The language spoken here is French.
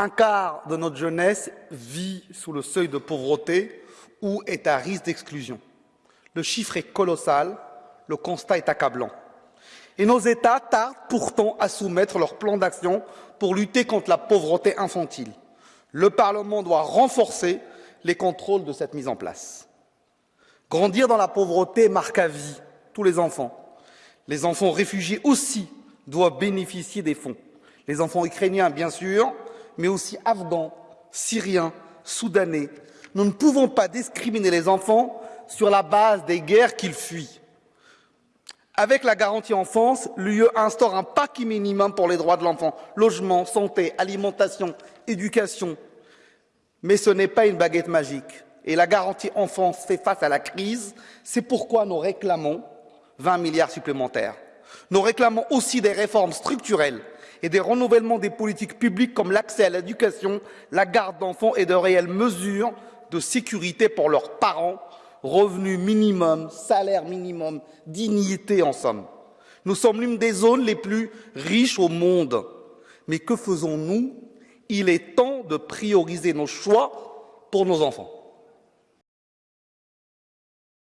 Un quart de notre jeunesse vit sous le seuil de pauvreté ou est à risque d'exclusion. Le chiffre est colossal, le constat est accablant. Et nos États tardent pourtant à soumettre leur plan d'action pour lutter contre la pauvreté infantile. Le Parlement doit renforcer les contrôles de cette mise en place. Grandir dans la pauvreté marque à vie tous les enfants. Les enfants réfugiés aussi doivent bénéficier des fonds. Les enfants ukrainiens, bien sûr, mais aussi afghans, syriens, soudanais. Nous ne pouvons pas discriminer les enfants sur la base des guerres qu'ils fuient. Avec la garantie enfance, l'UE instaure un paquet minimum pour les droits de l'enfant logement, santé, alimentation, éducation. Mais ce n'est pas une baguette magique. Et la garantie enfance fait face à la crise. C'est pourquoi nous réclamons 20 milliards supplémentaires. Nous réclamons aussi des réformes structurelles et des renouvellements des politiques publiques comme l'accès à l'éducation, la garde d'enfants et de réelles mesures de sécurité pour leurs parents revenu minimum, salaire minimum, dignité en somme. Nous sommes l'une des zones les plus riches au monde. Mais que faisons-nous? Il est temps de prioriser nos choix pour nos enfants.